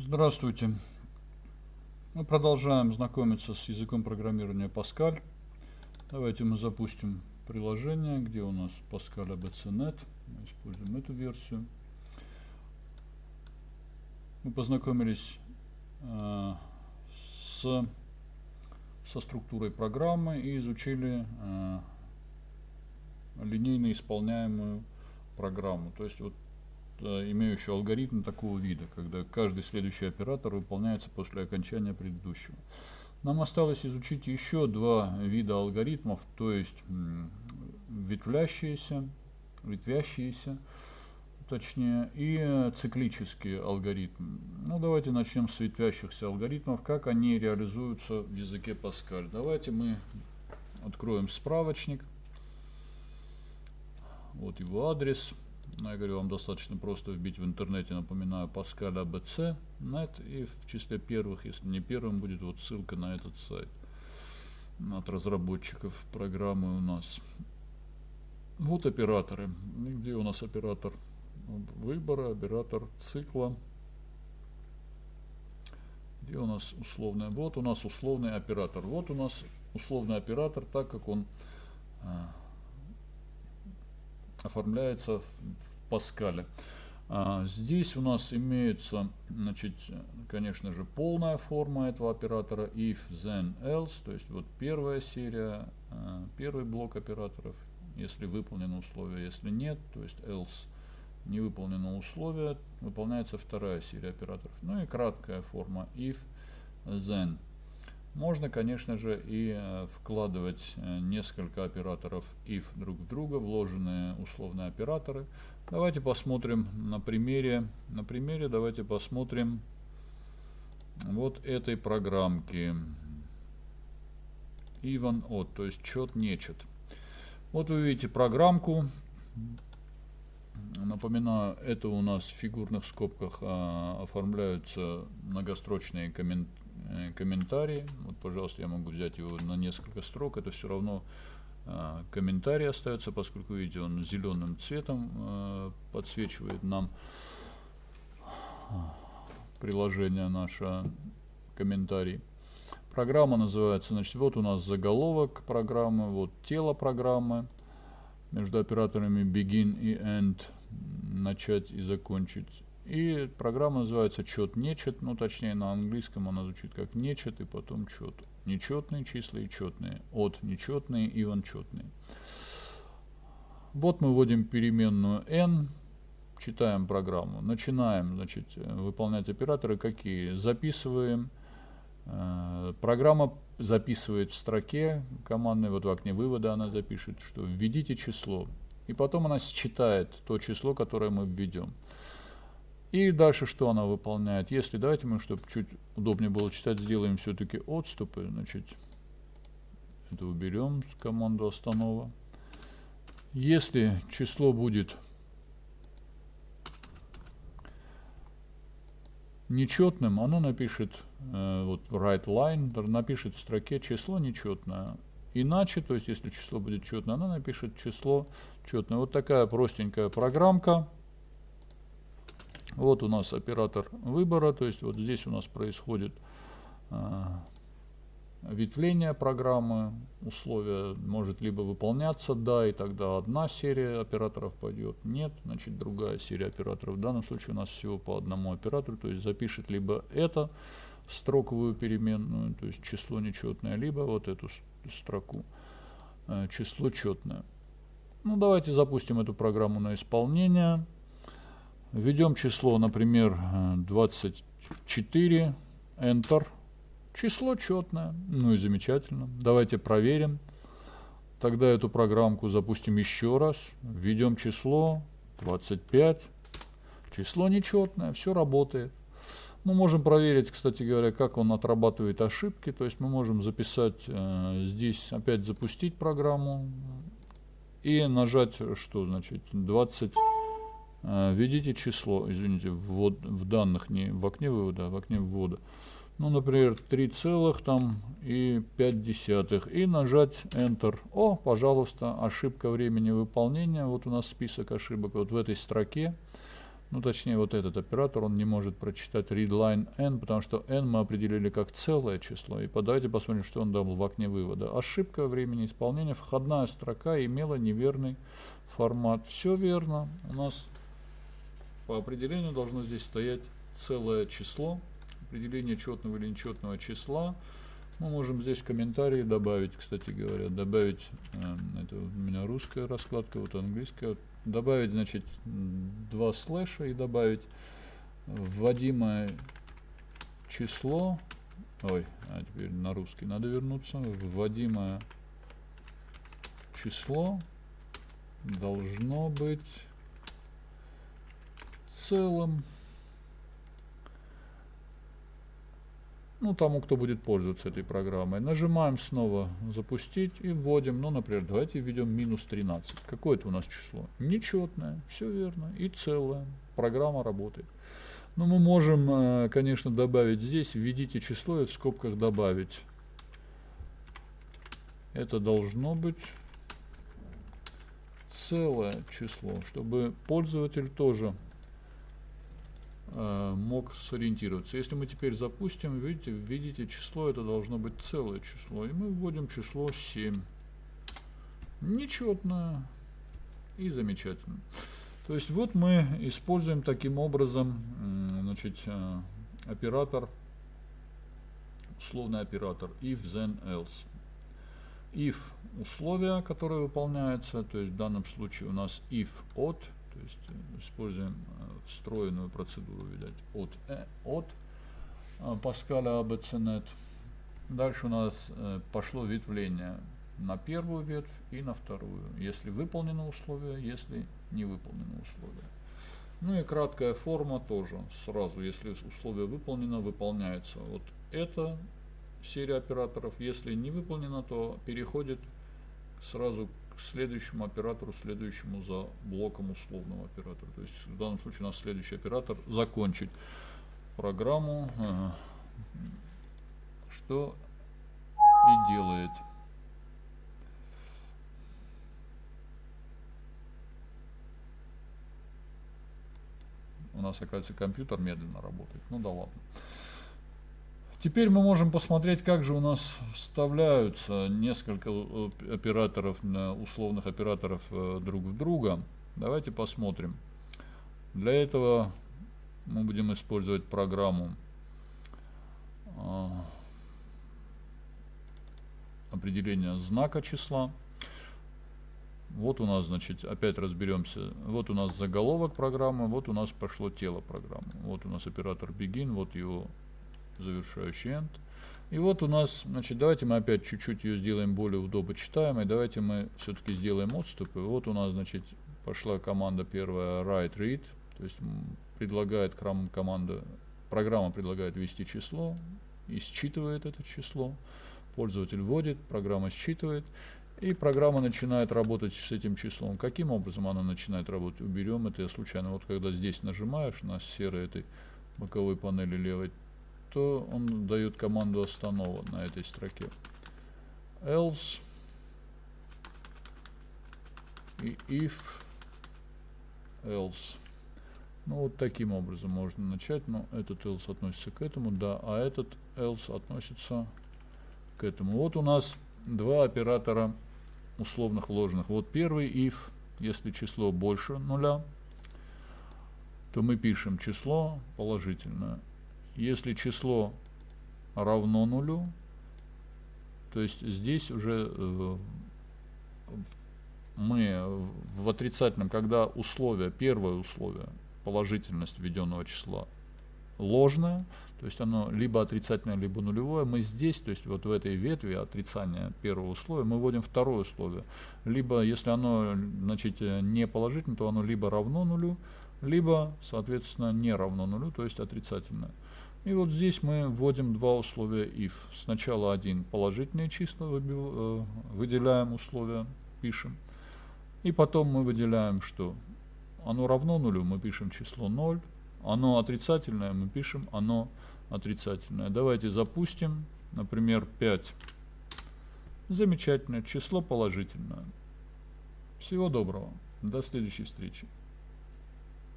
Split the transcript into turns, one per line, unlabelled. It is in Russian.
Здравствуйте. Мы продолжаем знакомиться с языком программирования Pascal. Давайте мы запустим приложение, где у нас Pascal ABC.NET. Мы используем эту версию. Мы познакомились э, с, со структурой программы и изучили э, линейно исполняемую программу. То есть вот имеющую алгоритм такого вида, когда каждый следующий оператор выполняется после окончания предыдущего. Нам осталось изучить еще два вида алгоритмов, то есть ветвлящиеся, ветвящиеся, точнее, и циклические алгоритмы. Ну, давайте начнем с ветвящихся алгоритмов, как они реализуются в языке Pascal. Давайте мы откроем справочник. Вот его адрес. Ну, я говорю, вам достаточно просто вбить в интернете, напоминаю, Pascal ABC net, и в числе первых, если не первым, будет вот ссылка на этот сайт от разработчиков программы у нас. Вот операторы. Где у нас оператор выбора, оператор цикла. Где у нас условный? Вот у нас условный оператор. Вот у нас условный оператор, так как он а, оформляется в Паскале. А, здесь у нас имеется, значит, конечно же, полная форма этого оператора if, then, else, то есть вот первая серия, а, первый блок операторов, если выполнено условие, если нет, то есть else не выполнено условие, выполняется вторая серия операторов. Ну и краткая форма if, then. Можно, конечно же, и э, вкладывать э, несколько операторов if друг в друга, вложенные условные операторы. Давайте посмотрим на примере. На примере давайте посмотрим вот этой программки. Even odd, то есть чет нечет. Вот вы видите программку. Напоминаю, это у нас в фигурных скобках а, оформляются многострочные комментарии Э, комментарии. Вот, пожалуйста, я могу взять его на несколько строк. Это все равно э, комментарий остается, поскольку, видите, он зеленым цветом э, подсвечивает нам приложение наше комментарий. Программа называется, значит, вот у нас заголовок программы, вот тело программы. Между операторами begin и end начать и закончить. И программа называется чет нечет, ну точнее на английском она звучит как нечет и потом чет. Нечетные числа и четные. От нечетные и четные. Вот мы вводим переменную n, читаем программу, начинаем значит, выполнять операторы какие. Записываем. Э, программа записывает в строке командной, вот в окне вывода она запишет, что введите число. И потом она считает то число, которое мы введем. И дальше что она выполняет? Если, давайте мы, чтобы чуть удобнее было читать, сделаем все-таки отступы. Значит, это уберем команду останова. Если число будет нечетным, оно напишет э, вот write line, напишет в строке число нечетное. Иначе, то есть если число будет четное, оно напишет число четное. Вот такая простенькая программка. Вот у нас оператор выбора, то есть вот здесь у нас происходит э, ветвление программы, условие может либо выполняться, да, и тогда одна серия операторов пойдет, нет, значит другая серия операторов. В данном случае у нас всего по одному оператору, то есть запишет либо это строковую переменную, то есть число нечетное, либо вот эту строку э, число четное. Ну давайте запустим эту программу на исполнение. Введем число, например, 24, Enter. Число четное, ну и замечательно. Давайте проверим. Тогда эту программку запустим еще раз. Введем число 25. Число нечетное, все работает. Мы можем проверить, кстати говоря, как он отрабатывает ошибки. То есть мы можем записать э, здесь, опять запустить программу и нажать, что значит, 20. А, введите число, извините, ввод, в данных, не в окне вывода, а в окне ввода. Ну, например, 3 целых там и 5 десятых. И нажать Enter. О, пожалуйста, ошибка времени выполнения. Вот у нас список ошибок вот в этой строке. ну точнее вот этот оператор, он не может прочитать readline n, потому что n мы определили как целое число. И давайте посмотрим, что он дал в окне вывода. Ошибка времени исполнения, входная строка имела неверный формат. Все верно. У нас по определению должно здесь стоять целое число. Определение четного или нечетного числа. Мы можем здесь в комментарии добавить, кстати говоря, добавить, э, это у меня русская раскладка, вот английская, добавить, значит, два слэша и добавить вводимое число, ой, а теперь на русский надо вернуться, вводимое число должно быть целым ну, тому, кто будет пользоваться этой программой. Нажимаем снова «Запустить» и вводим, ну, например, давайте введем минус 13. Какое это у нас число? Нечетное, все верно, и целое. Программа работает. Но мы можем, э, конечно, добавить здесь, введите число и в скобках добавить. Это должно быть целое число, чтобы пользователь тоже мог сориентироваться. Если мы теперь запустим, видите, видите число, это должно быть целое число. И мы вводим число 7. Нечетное и замечательно. То есть вот мы используем таким образом значит, э, оператор, условный оператор if, then, else. If условия, которые выполняются, то есть в данном случае у нас if от, то есть э, используем встроенную процедуру, видать, от, э, от э, Паскаля ABCNet. Дальше у нас э, пошло ветвление на первую ветвь и на вторую, если выполнено условие, если не выполнено условие. Ну и краткая форма тоже сразу, если условие выполнено, выполняется вот эта серия операторов. Если не выполнено, то переходит сразу к следующему оператору, следующему за блоком условного оператора. То есть в данном случае у нас следующий оператор закончить программу, что и делает. У нас, оказывается, компьютер медленно работает. Ну да ладно. Теперь мы можем посмотреть, как же у нас вставляются несколько э, операторов, условных операторов э, друг в друга. Давайте посмотрим. Для этого мы будем использовать программу а, определения знака числа. Вот у нас, значит, опять разберемся. Вот у нас заголовок программы, вот у нас пошло тело программы. Вот у нас оператор begin, вот его завершающий end. И вот у нас, значит, давайте мы опять чуть-чуть ее сделаем более удобочитаемой. Давайте мы все-таки сделаем отступы. Вот у нас, значит, пошла команда первая write read, то есть предлагает команда, программа предлагает ввести число и считывает это число. Пользователь вводит, программа считывает, и программа начинает работать с этим числом. Каким образом она начинает работать? Уберем это я случайно. Вот когда здесь нажимаешь на серой этой боковой панели левой, то он дает команду останова на этой строке. Else и if else. Ну вот таким образом можно начать, но этот else относится к этому, да, а этот else относится к этому. Вот у нас два оператора условных вложенных. Вот первый if, если число больше нуля, то мы пишем число положительное. Если число равно нулю, то есть здесь уже э, мы в отрицательном, когда условие, первое условие, положительность введенного числа ложное, то есть оно либо отрицательное, либо нулевое, мы здесь, то есть вот в этой ветви отрицания первого условия, мы вводим второе условие. Либо, если оно, значит, не положительное, то оно либо равно нулю, либо, соответственно, не равно нулю, то есть отрицательное. И вот здесь мы вводим два условия if. Сначала один положительные числа э, выделяем условия, пишем. И потом мы выделяем, что оно равно нулю, мы пишем число 0. Оно отрицательное, мы пишем оно отрицательное. Давайте запустим, например, 5. Замечательно, число положительное. Всего доброго, до следующей встречи.